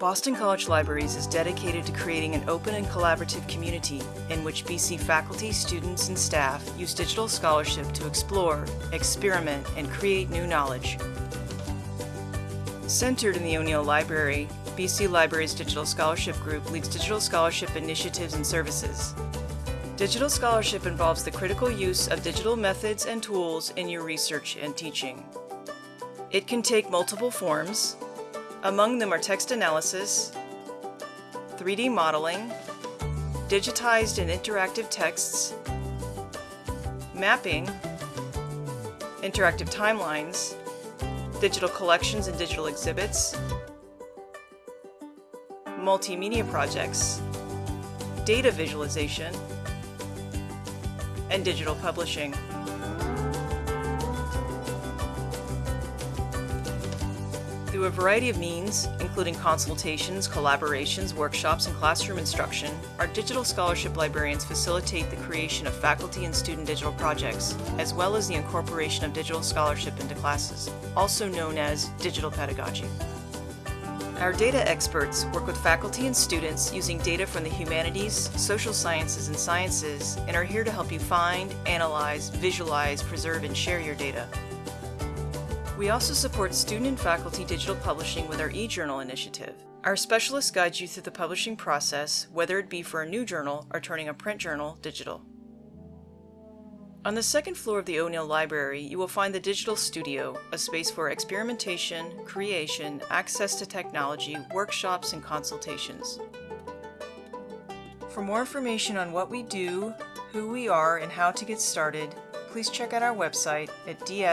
Boston College Libraries is dedicated to creating an open and collaborative community in which BC faculty, students, and staff use digital scholarship to explore, experiment, and create new knowledge. Centered in the O'Neill Library, BC Libraries Digital Scholarship Group leads digital scholarship initiatives and services. Digital scholarship involves the critical use of digital methods and tools in your research and teaching. It can take multiple forms. Among them are text analysis, 3D modeling, digitized and interactive texts, mapping, interactive timelines, digital collections and digital exhibits, multimedia projects, data visualization, and digital publishing. Through a variety of means, including consultations, collaborations, workshops, and classroom instruction, our digital scholarship librarians facilitate the creation of faculty and student digital projects, as well as the incorporation of digital scholarship into classes, also known as digital pedagogy. Our data experts work with faculty and students using data from the humanities, social sciences, and sciences and are here to help you find, analyze, visualize, preserve, and share your data. We also support student and faculty digital publishing with our eJournal initiative. Our specialist guides you through the publishing process, whether it be for a new journal or turning a print journal digital. On the second floor of the O'Neill Library, you will find the Digital Studio, a space for experimentation, creation, access to technology, workshops, and consultations. For more information on what we do, who we are, and how to get started, please check out our website at ds.bc.edu.